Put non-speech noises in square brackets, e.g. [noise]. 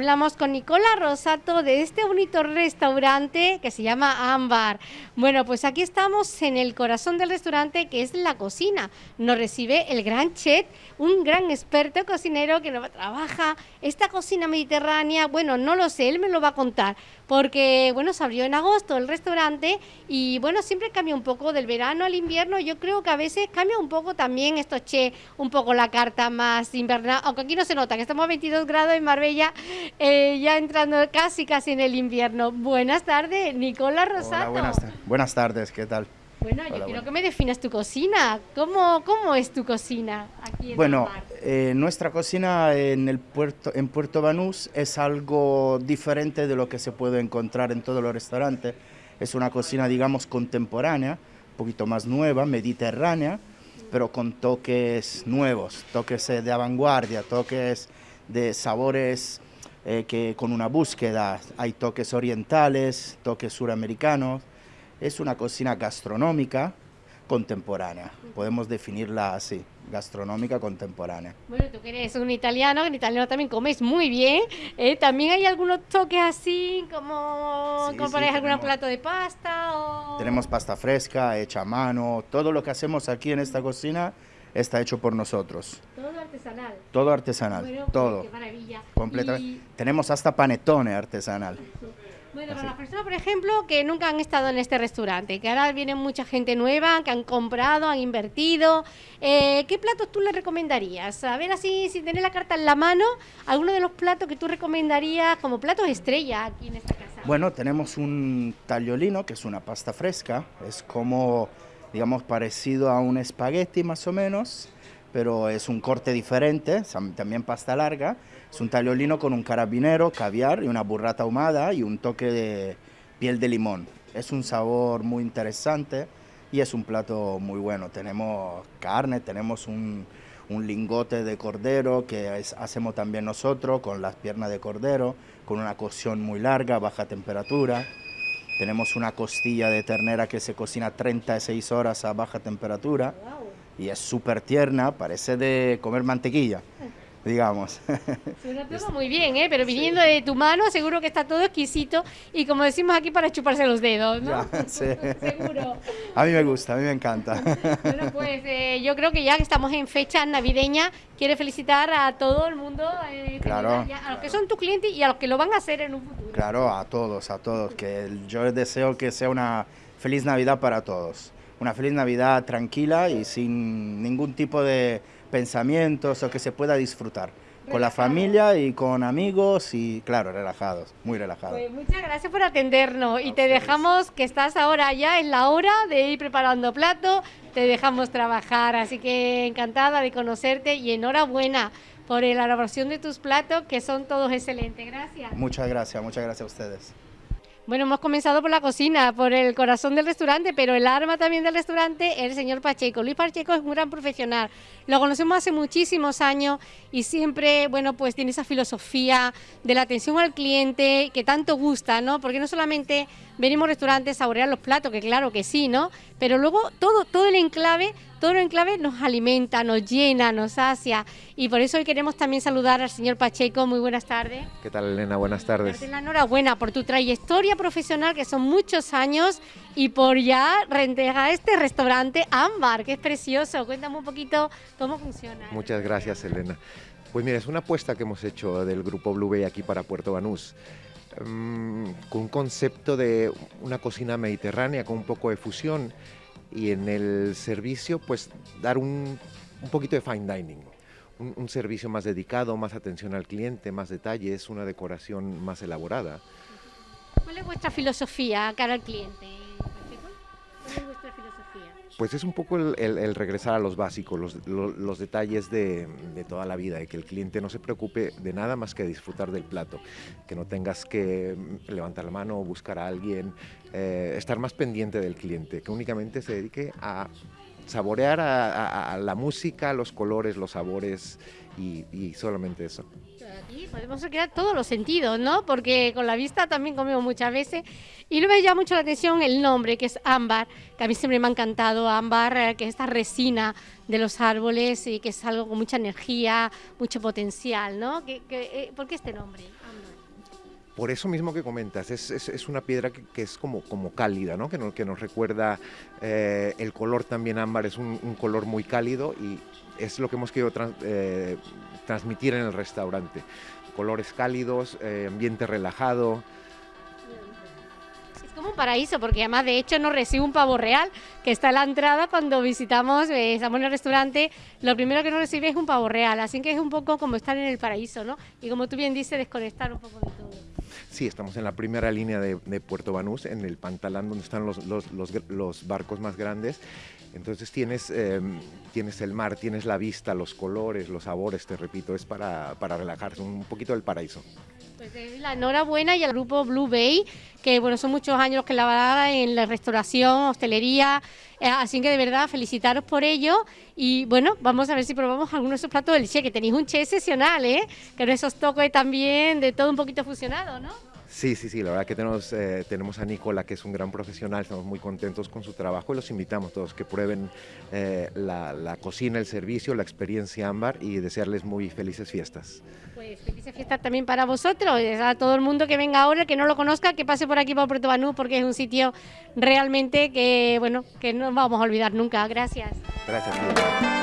hablamos con Nicola Rosato de este bonito restaurante que se llama Ámbar. Bueno, pues aquí estamos en el corazón del restaurante que es la cocina. Nos recibe el gran chef, un gran experto cocinero que trabaja esta cocina mediterránea. Bueno, no lo sé, él me lo va a contar porque bueno, se abrió en agosto el restaurante y bueno, siempre cambia un poco del verano al invierno. Yo creo que a veces cambia un poco también esto, che, un poco la carta más invernal, aunque aquí no se nota que estamos a 22 grados en Marbella, eh, ya entrando casi casi en el invierno. Buenas tardes, Nicola Rosato. buenas, buenas tardes, ¿qué tal? Bueno, yo quiero que me definas tu cocina. ¿Cómo, cómo es tu cocina aquí en Bueno, eh, nuestra cocina en, el puerto, en Puerto Banús es algo diferente de lo que se puede encontrar en todos los restaurantes. Es una cocina, digamos, contemporánea, un poquito más nueva, mediterránea, pero con toques nuevos, toques eh, de vanguardia, toques de sabores eh, que con una búsqueda. Hay toques orientales, toques suramericanos, es una cocina gastronómica contemporánea, podemos definirla así, gastronómica contemporánea. Bueno, tú que eres un italiano, en italiano también comes muy bien, ¿eh? ¿también hay algunos toques así, como, sí, algún plato de pasta? O... Tenemos pasta fresca, hecha a mano, todo lo que hacemos aquí en esta cocina está hecho por nosotros. Todo artesanal. Todo artesanal, todo. Qué maravilla. Completamente. Tenemos hasta panetone artesanal. Bueno, para las personas, por ejemplo, que nunca han estado en este restaurante, que ahora viene mucha gente nueva, que han comprado, han invertido, eh, ¿qué platos tú les recomendarías? A ver, así, sin tener la carta en la mano, alguno de los platos que tú recomendarías como platos estrella aquí en esta casa. Bueno, tenemos un tagliolino, que es una pasta fresca, es como, digamos, parecido a un espagueti más o menos, pero es un corte diferente, también pasta larga. Es un tagliolino con un carabinero, caviar y una burrata ahumada y un toque de piel de limón. Es un sabor muy interesante y es un plato muy bueno. Tenemos carne, tenemos un, lingote de cordero que hacemos también nosotros con las piernas de cordero, con una cocción muy larga, baja temperatura. Tenemos una costilla de ternera que se cocina 36 horas a baja temperatura y es súper tierna, parece de comer mantequilla, digamos. Suena todo [laughs] muy bien, ¿eh? pero viniendo de tu mano seguro que está todo exquisito y como decimos aquí para chuparse los dedos, ¿no? [laughs] seguro. A mí me gusta, a mí me encanta. [laughs] bueno, pues eh, yo creo que ya que estamos en fecha navideña, quiero felicitar a todo el mundo, eh, claro, a los que son tus clientes y a los que lo van a hacer en un futuro. Claro, a todos, a todos, que yo deseo que sea una feliz Navidad para todos una feliz Navidad tranquila y sin ningún tipo de pensamientos o que se pueda disfrutar. Con la familia y con amigos y claro, relajados, muy relajados. Pues muchas gracias por atendernos y te dejamos que estás ahora ya en la hora de ir preparando plato, te dejamos trabajar, así que encantada de conocerte y enhorabuena por la elaboración de tus platos que son todos excelentes. Gracias. Muchas gracias, muchas gracias a ustedes. Bueno, hemos comenzado por la cocina, por el corazón del restaurante, pero el arma también del restaurante es el señor Pacheco. Luis Pacheco es un gran profesional, lo conocemos hace muchísimos años y siempre, bueno, pues tiene esa filosofía de la atención al cliente que tanto gusta, ¿no? Porque no solamente venimos a restaurantes a saborear los platos, que claro que sí, ¿no? Pero luego todo, todo el enclave todo el enclave nos alimenta, nos llena, nos sacia y por eso hoy queremos también saludar al señor Pacheco. Muy buenas tardes. ¿Qué tal, Elena? Buenas tardes. La enhorabuena por tu trayectoria profesional, que son muchos años, y por ya rentejar este restaurante Ámbar, que es precioso. Cuéntame un poquito cómo funciona. Muchas gracias, Elena. Pues mira, es una apuesta que hemos hecho del Grupo Blue Bay aquí para Puerto Banús. Mm, con un concepto de una cocina mediterránea con un poco de fusión y en el servicio pues dar un, un poquito de fine dining. Un, un, servicio más dedicado, más atención al cliente, más detalles, una decoración más elaborada. ¿Cuál es vuestra filosofía cara al cliente? ¿Cuál es vuestra filosofía? Pues es un poco el, regresar a los básicos, los, detalles de, de, toda la vida, y que el cliente no se preocupe de nada más que disfrutar del plato, que no tengas que levantar la mano buscar a alguien, eh, estar más pendiente del cliente, que únicamente se dedique a saborear a, a, a la música, los colores, los sabores y, y solamente eso. Aquí podemos crear todos los sentidos, ¿no? Porque con la vista también comemos muchas veces. Y luego me llama mucho la atención el nombre, que es ámbar, que a mí siempre me ha encantado, ámbar, eh, que es esta resina de los árboles y que es algo con mucha energía, mucho potencial, ¿no? ¿Qué, qué, eh, ¿Por qué este nombre, ámbar? Por eso mismo que comentas, es, es, una piedra que, es como, como cálida, ¿no? que, que nos recuerda eh, el color también ámbar, es un, color muy cálido y es lo que hemos querido eh, transmitir en el restaurante. Colores cálidos, eh, ambiente relajado, como un paraíso, porque además de hecho nos recibe un pavo real que está en la entrada cuando visitamos, estamos en el restaurante, lo primero que nos recibe es un pavo real, así que es un poco como estar en el paraíso, ¿no? Y como tú bien dices, desconectar un poco de todo. Sí, estamos en la primera línea de, Puerto Banús, en el pantalán donde están los, barcos más grandes. Entonces tienes, em, tienes el mar, tienes la vista, los colores, los sabores, te repito, es para, para relajarse, un poquito del paraíso. Pues la enhorabuena y al grupo Blue Bay, que bueno, son muchos años los que la en la restauración, hostelería, eh, así que de verdad felicitaros por ello y bueno, vamos a ver si probamos algunos de esos platos del Che, que tenéis un Che excepcional, ¿eh? que no esos toques también de todo un poquito fusionado, ¿no? Sí, sí, sí, la verdad que tenemos, eh, tenemos a Nicola, que es un gran profesional, estamos muy contentos con su trabajo y los invitamos todos que prueben eh, la, cocina, el servicio, la experiencia ámbar y desearles muy felices fiestas. Pues felices fiestas también para vosotros, a todo el mundo que venga ahora, que no lo conozca, que pase por aquí por Puerto Banú, porque es un sitio realmente que, bueno, que no vamos a olvidar nunca. Gracias. Gracias.